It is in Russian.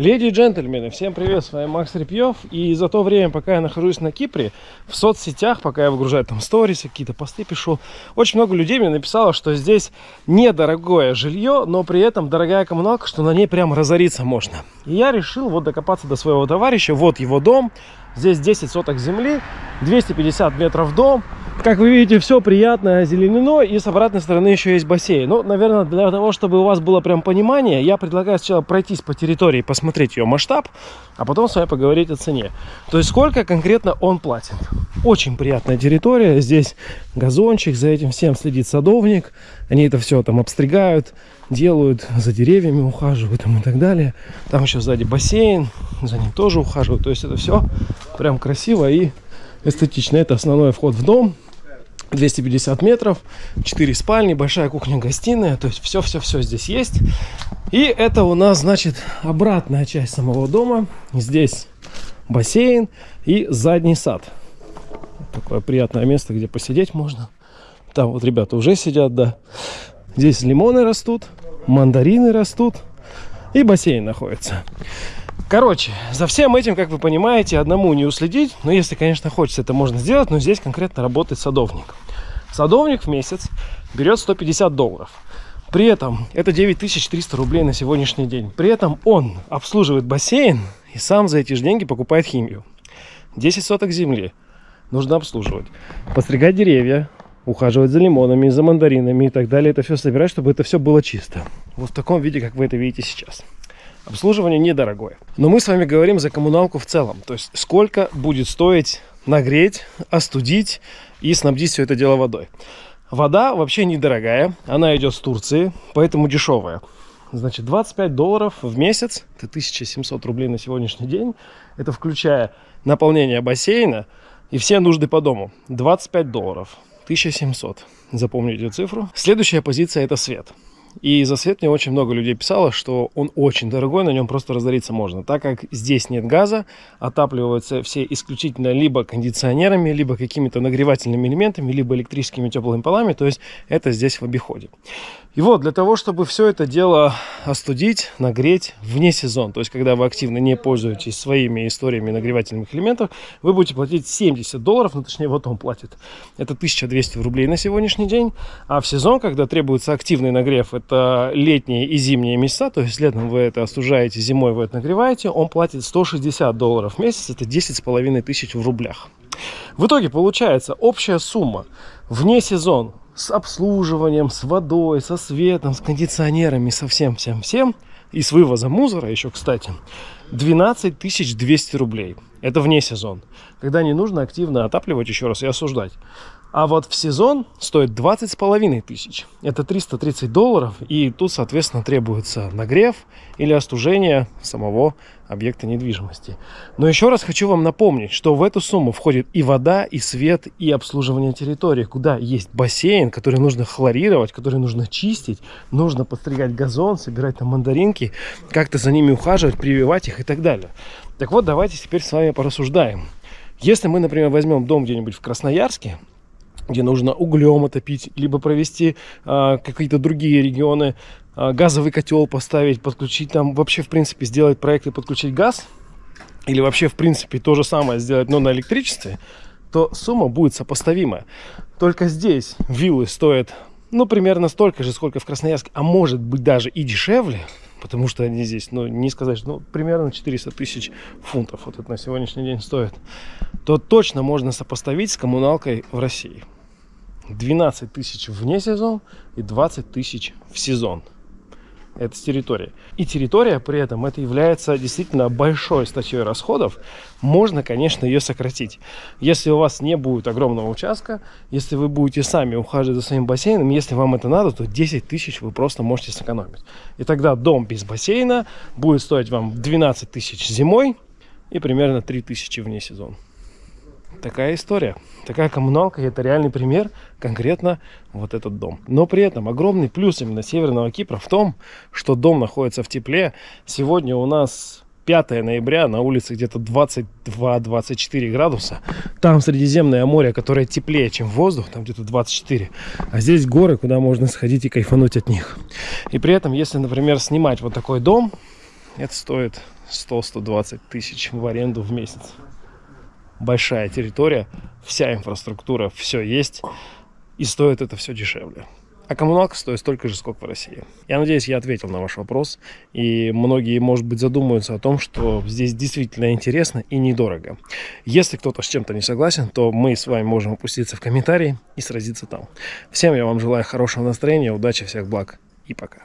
Леди и джентльмены, всем привет, с вами Макс Репьев. И за то время, пока я нахожусь на Кипре, в соцсетях, пока я выгружаю там сторисы, какие-то посты пишу, очень много людей мне написало, что здесь недорогое жилье, но при этом дорогая коммуналка, что на ней прям разориться можно. И я решил вот докопаться до своего товарища, вот его дом, здесь 10 соток земли, 250 метров дом, как вы видите, все приятно озеленено, и с обратной стороны еще есть бассейн. Ну, наверное, для того, чтобы у вас было прям понимание, я предлагаю сначала пройтись по территории, посмотреть ее масштаб, а потом с вами поговорить о цене. То есть, сколько конкретно он платит. Очень приятная территория, здесь газончик, за этим всем следит садовник, они это все там обстригают, делают, за деревьями ухаживают там и так далее. Там еще сзади бассейн, за ним тоже ухаживают, то есть это все прям красиво и эстетично. Это основной вход в дом, 250 метров, 4 спальни, большая кухня-гостиная, то есть все-все-все здесь есть. И это у нас, значит, обратная часть самого дома. Здесь бассейн и задний сад. Такое приятное место, где посидеть можно. Там вот ребята уже сидят, да. Здесь лимоны растут, мандарины растут и бассейн находится. Короче, за всем этим, как вы понимаете, одному не уследить. Но если, конечно, хочется, это можно сделать. Но здесь конкретно работает садовник. Садовник в месяц берет 150 долларов. При этом это 9300 рублей на сегодняшний день. При этом он обслуживает бассейн и сам за эти же деньги покупает химию. 10 соток земли нужно обслуживать. Постригать деревья, ухаживать за лимонами, за мандаринами и так далее. Это все собирать, чтобы это все было чисто. Вот в таком виде, как вы это видите сейчас. Обслуживание недорогое. Но мы с вами говорим за коммуналку в целом. То есть сколько будет стоить нагреть, остудить и снабдить все это дело водой. Вода вообще недорогая. Она идет с Турции, поэтому дешевая. Значит, 25 долларов в месяц, это 1700 рублей на сегодняшний день. Это включая наполнение бассейна и все нужды по дому. 25 долларов, 1700. Запомните цифру. Следующая позиция это свет. И за свет мне очень много людей писало, что он очень дорогой, на нем просто разориться можно. Так как здесь нет газа, отапливаются все исключительно либо кондиционерами, либо какими-то нагревательными элементами, либо электрическими теплыми полами, то есть это здесь в обиходе. И вот для того, чтобы все это дело остудить, нагреть вне сезон, то есть когда вы активно не пользуетесь своими историями нагревательных элементов, вы будете платить 70 долларов, ну точнее вот он платит. Это 1200 рублей на сегодняшний день. А в сезон, когда требуется активный нагрев, это летние и зимние месяца, то есть летом вы это остужаете, зимой вы это нагреваете, он платит 160 долларов в месяц, это 10 с половиной тысяч в рублях. В итоге получается общая сумма вне сезон с обслуживанием, с водой, со светом, с кондиционерами, со всем-всем-всем. И с вывозом мусора еще, кстати, 12 200 рублей. Это вне сезон. Когда не нужно активно отапливать еще раз и осуждать. А вот в сезон стоит 20 с половиной тысяч. Это 330 долларов. И тут, соответственно, требуется нагрев или остужение самого объекта недвижимости. Но еще раз хочу вам напомнить, что в эту сумму входит и вода, и свет, и обслуживание территории, куда есть бассейн, который нужно хлорировать, который нужно чистить, нужно подстригать газон, собирать там мандаринки, как-то за ними ухаживать, прививать их и так далее. Так вот, давайте теперь с вами порассуждаем. Если мы, например, возьмем дом где-нибудь в Красноярске, где нужно углем отопить, либо провести а, какие-то другие регионы, а, газовый котел поставить, подключить там, вообще, в принципе, сделать проект и подключить газ, или вообще, в принципе, то же самое сделать, но на электричестве, то сумма будет сопоставимая. Только здесь виллы стоят, ну, примерно столько же, сколько в Красноярске, а может быть даже и дешевле, потому что они здесь, ну, не сказать, ну, примерно 400 тысяч фунтов вот это на сегодняшний день стоит, то точно можно сопоставить с коммуналкой в России. 12 тысяч вне сезон и 20 тысяч в сезон. Это с территории. И территория при этом это является действительно большой статьей расходов. Можно, конечно, ее сократить. Если у вас не будет огромного участка, если вы будете сами ухаживать за своим бассейном, если вам это надо, то 10 тысяч вы просто можете сэкономить. И тогда дом без бассейна будет стоить вам 12 тысяч зимой и примерно 3 тысячи вне сезона. Такая история. Такая коммуналка, это реальный пример, конкретно вот этот дом. Но при этом огромный плюс именно Северного Кипра в том, что дом находится в тепле. Сегодня у нас 5 ноября, на улице где-то 22-24 градуса. Там Средиземное море, которое теплее, чем воздух, там где-то 24. А здесь горы, куда можно сходить и кайфануть от них. И при этом, если, например, снимать вот такой дом, это стоит 100-120 тысяч в аренду в месяц. Большая территория, вся инфраструктура, все есть, и стоит это все дешевле. А коммуналка стоит столько же, сколько в России. Я надеюсь, я ответил на ваш вопрос. И многие, может быть, задумаются о том, что здесь действительно интересно и недорого. Если кто-то с чем-то не согласен, то мы с вами можем опуститься в комментарии и сразиться там. Всем я вам желаю хорошего настроения, удачи, всех благ и пока.